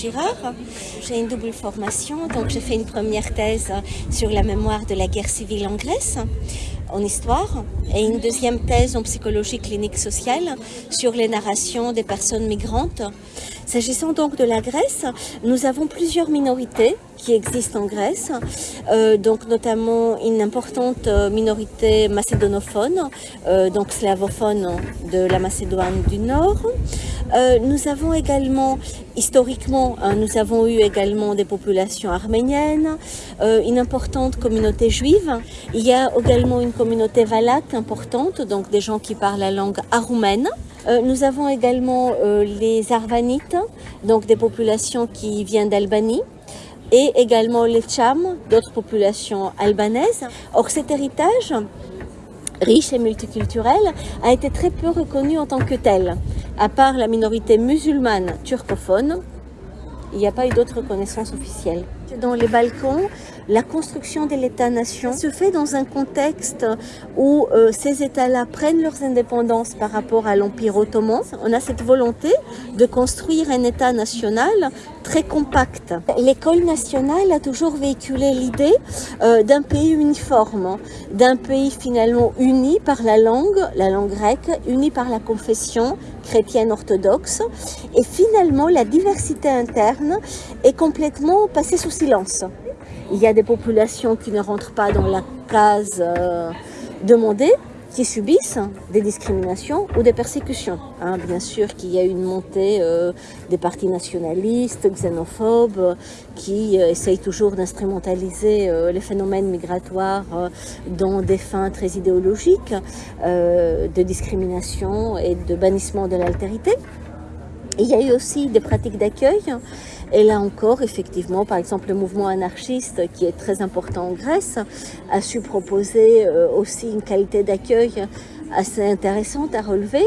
J'ai une double formation, donc j'ai fait une première thèse sur la mémoire de la guerre civile en Grèce, en histoire, et une deuxième thèse en psychologie clinique sociale sur les narrations des personnes migrantes. S'agissant donc de la Grèce, nous avons plusieurs minorités qui existent en Grèce, euh, donc notamment une importante euh, minorité macédonophone, euh, donc slavophone de la Macédoine du Nord. Euh, nous avons également, historiquement, hein, nous avons eu également des populations arméniennes, euh, une importante communauté juive. Il y a également une communauté valaque importante, donc des gens qui parlent la langue aroumaine. Euh, nous avons également les Arvanites, donc des populations qui viennent d'Albanie et également les Tchams, d'autres populations albanaises. Or, cet héritage riche et multiculturel a été très peu reconnu en tant que tel. À part la minorité musulmane turcophone, il n'y a pas eu d'autre reconnaissance officielle. Dans les Balkans, la construction de l'État-nation se fait dans un contexte où euh, ces États-là prennent leurs indépendances par rapport à l'Empire ottoman. On a cette volonté de construire un État national très compact. L'école nationale a toujours véhiculé l'idée euh, d'un pays uniforme, d'un pays finalement uni par la langue, la langue grecque, uni par la confession chrétienne orthodoxe. Et finalement, la diversité interne est complètement passée sous silence. Il y a des populations qui ne rentrent pas dans la case euh, demandée, qui subissent des discriminations ou des persécutions. Hein, bien sûr qu'il y a une montée euh, des partis nationalistes, xénophobes, qui euh, essayent toujours d'instrumentaliser euh, les phénomènes migratoires dans des fins très idéologiques de discrimination et de bannissement de l'altérité. Il y a eu aussi des pratiques d'accueil. Et là encore, effectivement, par exemple, le mouvement anarchiste, qui est très important en Grèce, a su proposer euh, aussi une qualité d'accueil assez intéressante à relever.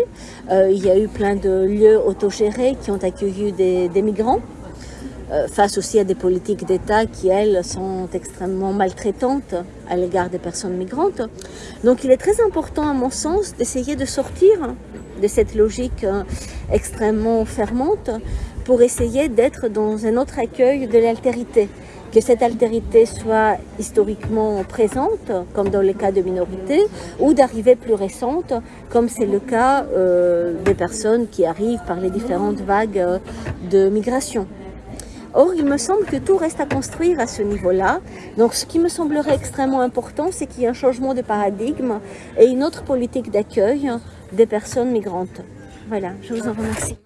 Euh, il y a eu plein de lieux autogérés qui ont accueilli des, des migrants euh, face aussi à des politiques d'État qui, elles, sont extrêmement maltraitantes à l'égard des personnes migrantes. Donc il est très important, à mon sens, d'essayer de sortir de cette logique extrêmement fermante pour essayer d'être dans un autre accueil de l'altérité. Que cette altérité soit historiquement présente, comme dans les cas de minorités, ou d'arrivées plus récentes, comme c'est le cas euh, des personnes qui arrivent par les différentes vagues euh, de migration. Or, il me semble que tout reste à construire à ce niveau-là. Donc, ce qui me semblerait extrêmement important, c'est qu'il y ait un changement de paradigme et une autre politique d'accueil des personnes migrantes. Voilà, je vous en remercie.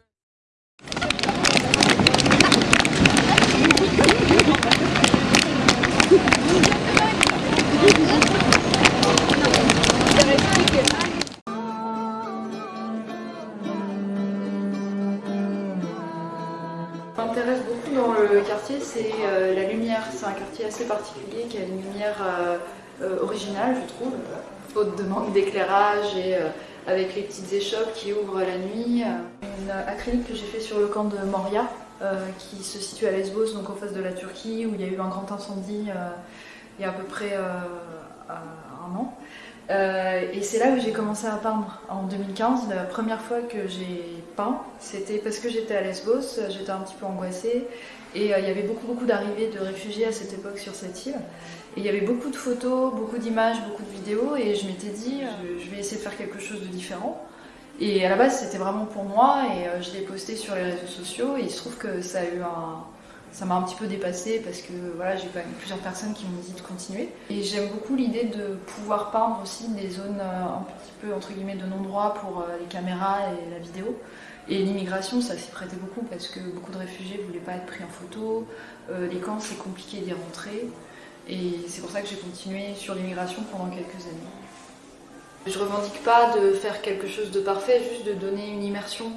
C'est euh, la lumière. C'est un quartier assez particulier qui a une lumière euh, euh, originale, je trouve, faute de manque d'éclairage et avec les petites échoppes qui ouvrent la nuit. Une acrylique que j'ai fait sur le camp de Moria, qui se situe à Lesbos, donc en face de la Turquie, où il y a eu un grand incendie il y a à peu près un an. Et c'est là où j'ai commencé à peindre en 2015. La première fois que j'ai peint, c'était parce que j'étais à Lesbos, j'étais un petit peu angoissée et euh, il y avait beaucoup beaucoup d'arrivées de réfugiés à cette époque sur cette île. Et il y avait beaucoup de photos, beaucoup d'images, beaucoup de vidéos et je m'étais dit je, je vais essayer de faire quelque chose de différent. Et à la base c'était vraiment pour moi et euh, je l'ai posté sur les réseaux sociaux et il se trouve que ça a eu un, ça m'a un petit peu dépassée parce que voilà, j'ai quand même plusieurs personnes qui m'ont dit de continuer. Et j'aime beaucoup l'idée de pouvoir peindre aussi des zones euh, un petit peu entre guillemets de non-droit pour euh, les caméras et la vidéo. Et l'immigration, ça s'y prêtait beaucoup parce que beaucoup de réfugiés ne voulaient pas être pris en photo. Euh, les camps, c'est compliqué d'y rentrer. Et c'est pour ça que j'ai continué sur l'immigration pendant quelques années. Je revendique pas de faire quelque chose de parfait, juste de donner une immersion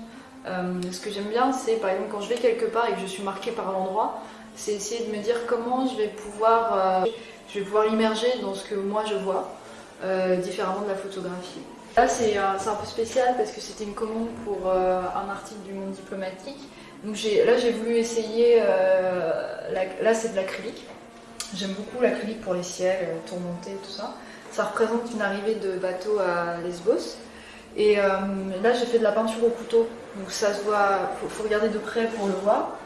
euh, ce que j'aime bien, c'est par exemple quand je vais quelque part et que je suis marquée par l'endroit, c'est essayer de me dire comment je vais pouvoir, euh, pouvoir l'immerger dans ce que moi je vois, différemment de la photographie. Là c'est un, un, peu spécial parce que c'était une commande pour euh, un article du Monde diplomatique. Donc là j'ai voulu essayer, euh, là c'est de l'acrylique. J'aime beaucoup l'acrylique pour les ciels, tourmentés, tout ça. Ça représente une arrivée de bateau à Lesbos. Et euh, là, j'ai fait de la peinture au couteau, donc ça se voit, faut, faut regarder de près pour le voir.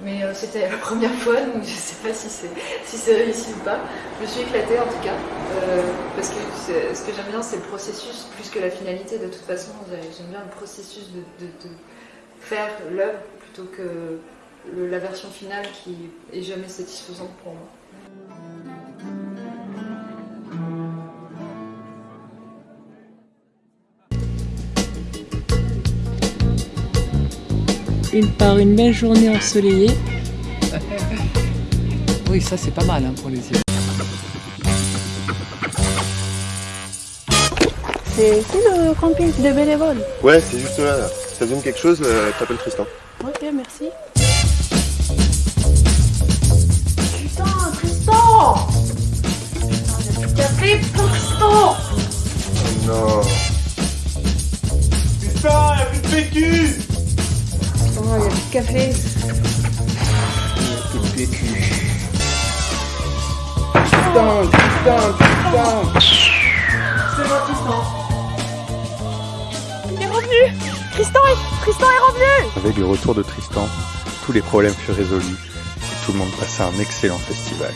Mais euh, c'était la première fois, donc je sais pas si c'est si réussi ou pas. Je me suis éclatée en tout cas, euh, parce que ce que j'aime bien, c'est le processus plus que la finalité. De toute façon, j'aime bien le processus de, faire l'œuvre plutôt que la version finale qui est jamais satisfaisante pour moi. Une par une belle journée ensoleillée. Oui, ça c'est pas mal hein, pour les yeux. C'est ici le camping de bénévoles. Ouais, c'est juste là. là. Ça donne quelque chose, euh, t'appelles Tristan. Ok, merci. Putain, Tristan Café pour Tristan Non. Putain, y'a plus de PQ Oh, il y a plus de café. Putain, putain, putain C'est moi, Tristan. Avec le retour de Tristan, tous les problèmes furent résolus et tout le monde passa un excellent festival.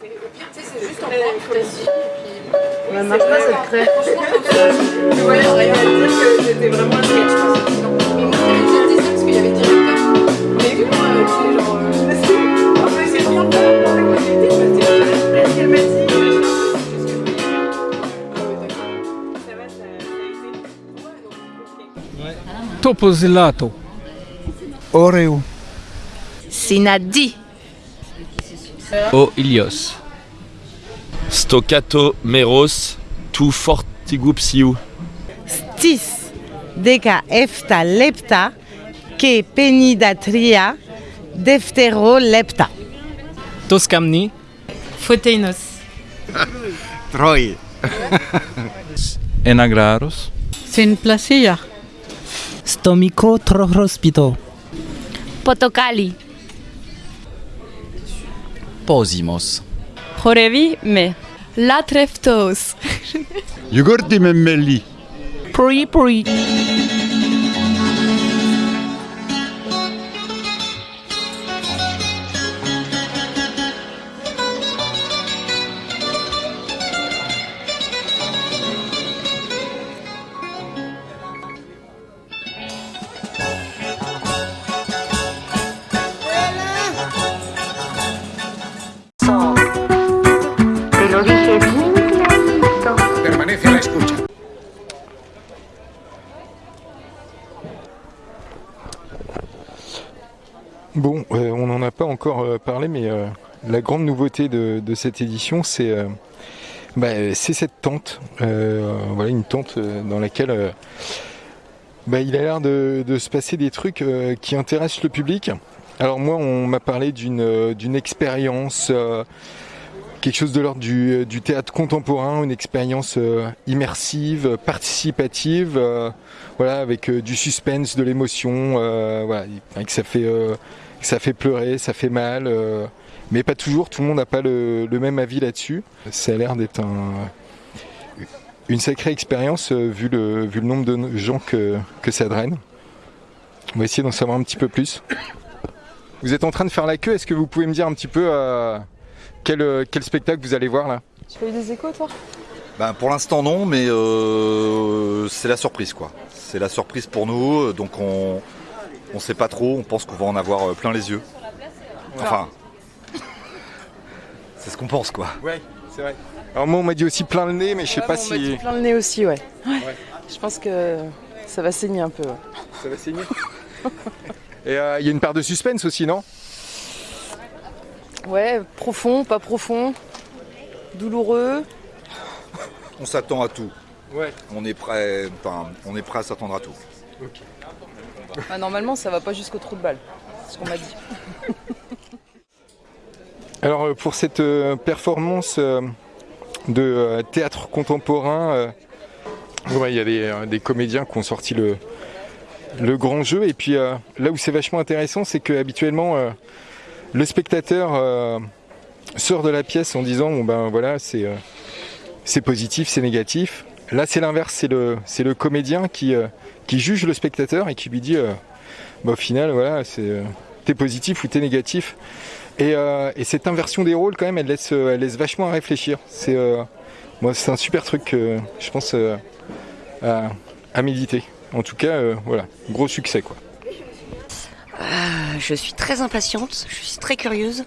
C'est juste en Ouais, marche pas cette crêpe. Je voyais rien à dire que c'était vraiment un sketch. Mais moi, j'avais déjà dit ça parce qu'il y avait directeur. Mais vu moi, c'est genre. En fait, c'est bien pas la qualité, parce qu'elle m'a dit. Toposilato. Oreo. Sinadi. Ο Ιλιός στο κατομέρωσ του φορτηγού πει ύ. Στις δέκα εφτά λεπτά και πενήντα τριά δευτερολεπτά. Το σκάμνι; Φωτεινός. Τροί. Έναγραρος. Σεν πλασία. Στομικό τροχροσπιτό. Ποτοκάλι. posimos. Horevi me. La treftos. Yugurdi memmeli. Puri puri. Bon, euh, on n'en a pas encore euh, parlé, mais euh, la grande nouveauté de, cette édition, c'est bah, cette tente. Voilà, une tente dans laquelle bah, il a l'air de, de se passer des trucs qui intéressent le public. Alors moi, on m'a parlé d'une expérience, quelque chose de l'ordre du, du théâtre contemporain, une expérience euh, immersive, participative, euh, voilà, avec euh, du suspense, de l'émotion, euh, voilà, que ça fait euh, ça fait pleurer, ça fait mal, euh, mais pas toujours. Tout le monde n'a pas le, même avis là-dessus. Ça a l'air d'être un, une sacrée expérience euh, vu le nombre de gens que ça draine. On va essayer d'en savoir un petit peu plus. Vous êtes en train de faire la queue. Est-ce que vous pouvez me dire un petit peu euh, quel euh, quel spectacle vous allez voir là? Tu as eu des échos, toi? Ben, pour l'instant non, mais euh, c'est la surprise quoi. C'est la surprise pour nous, donc on on sait pas trop, on pense qu'on va en avoir euh, plein les yeux. Enfin, c'est ce qu'on pense quoi. Ouais, c'est vrai. Alors moi on m'a dit aussi plein le nez, mais je sais pas On m'a dit si plein le nez aussi, ouais. ouais. Je pense que ça va saigner un peu. ouais. ça va saigner. Et euh, il y a une part de suspense aussi, non? Ouais, profond, pas profond, douloureux. On s'attend à tout. Ouais. On est prêt, enfin, on est prêt à s'attendre à tout. Ah, normalement, ça va pas jusqu'au trou de balle. C'est ce qu'on m'a dit. Alors euh, pour cette euh, performance euh, de théâtre contemporain, ouais, il y a des, des comédiens qui ont sorti le, le grand jeu. Et puis là où c'est vachement intéressant, c'est que habituellement euh, le spectateur euh, sort de la pièce en disant bon ben voilà c'est euh, positif, c'est négatif. Là c'est l'inverse, c'est le le comédien qui euh, qui juge le spectateur et qui lui dit bah, au final voilà c'est t'es positif ou t'es négatif. Et, et cette inversion des rôles, quand même, elle laisse, vachement à réfléchir. C'est, un super truc, je pense, à, à méditer. En tout cas, voilà, gros succès, quoi. Ah, je suis très impatiente, je suis très curieuse.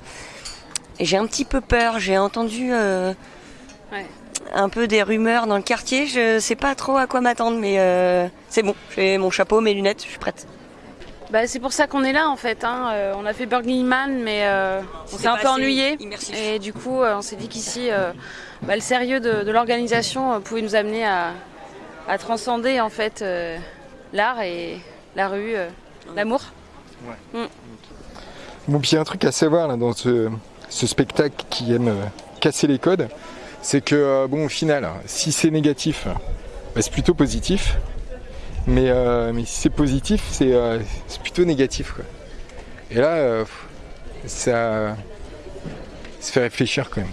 Et j'ai un petit peu peur, j'ai entendu euh, un peu des rumeurs dans le quartier, je sais pas trop à quoi m'attendre, mais euh, c'est bon, j'ai mon chapeau, mes lunettes, je suis prête. Bah, c'est pour ça qu'on est là en fait. hein. Euh, on a fait Burning Man, mais euh, on s'est un peu ennuyé. Et du coup, euh, on s'est dit qu'ici, euh, bah, le sérieux de, de l'organisation euh, pouvait nous amener à, à transcender en fait euh, l'art et la rue, euh, l'amour. Bon, puis il y a un truc à savoir là, dans ce, spectacle qui aime euh, casser les codes, c'est que, euh, bon, au final, si c'est négatif, bah, c'est plutôt positif. Mais, euh, mais si c'est positif, c'est plutôt négatif. Et là, ça, ça fait réfléchir quand même.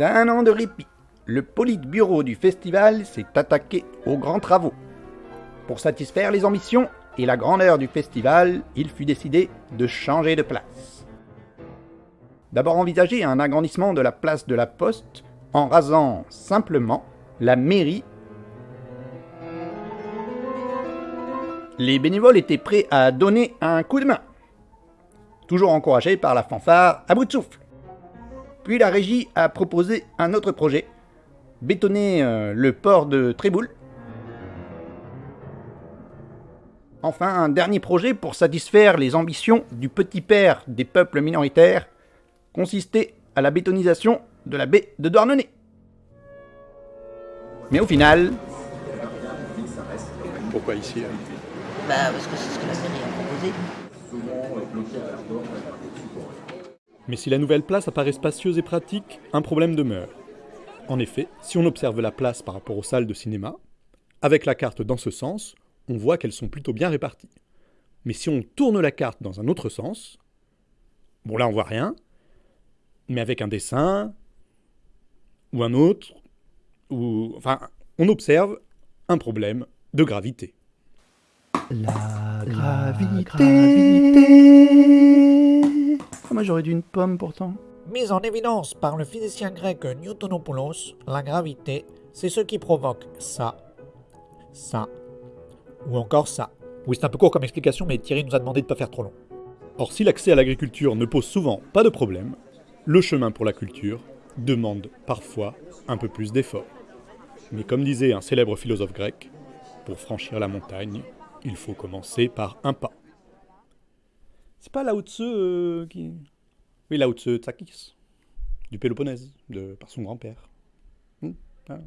D'un an de répit, le politburo du festival s'est attaqué aux grands travaux. Pour satisfaire les ambitions et la grandeur du festival, il fut décidé de changer de place. D'abord envisager un agrandissement de la place de la Poste en rasant simplement la mairie. Les bénévoles étaient prêts à donner un coup de main, toujours encouragés par la fanfare à bout de souffle. Puis la régie a proposé un autre projet, bétonner euh, le port de Tréboul. Enfin, un dernier projet pour satisfaire les ambitions du petit père des peuples minoritaires, consistait à la bétonisation de la baie de Douarnenez. Mais au final... Pourquoi ici hein? Bah parce que c'est ce que la mairie a proposé. Mais si la nouvelle place apparaît spacieuse et pratique, un problème demeure. En effet, si on observe la place par rapport aux salles de cinéma, avec la carte dans ce sens, on voit qu'elles sont plutôt bien réparties. Mais si on tourne la carte dans un autre sens, bon là on voit rien, mais avec un dessin, ou un autre, ou enfin, on observe un problème de gravité. La gravité. Moi j'aurais dû une pomme pourtant. Mise en évidence par le physicien grec Newtonopoulos, la gravité, c'est ce qui provoque ça, ça, ou encore ça. Oui, c'est un peu court comme explication, mais Thierry nous a demandé de ne pas faire trop long. Or, si l'accès à l'agriculture ne pose souvent pas de problème, le chemin pour la culture demande parfois un peu plus d'efforts. Mais comme disait un célèbre philosophe grec, pour franchir la montagne, il faut commencer par un pas. Pas Lao Tzu euh, qui... Oui, Lao Tzu Tsakis, du Péloponnèse, de, par son grand-père. Hmm, ah.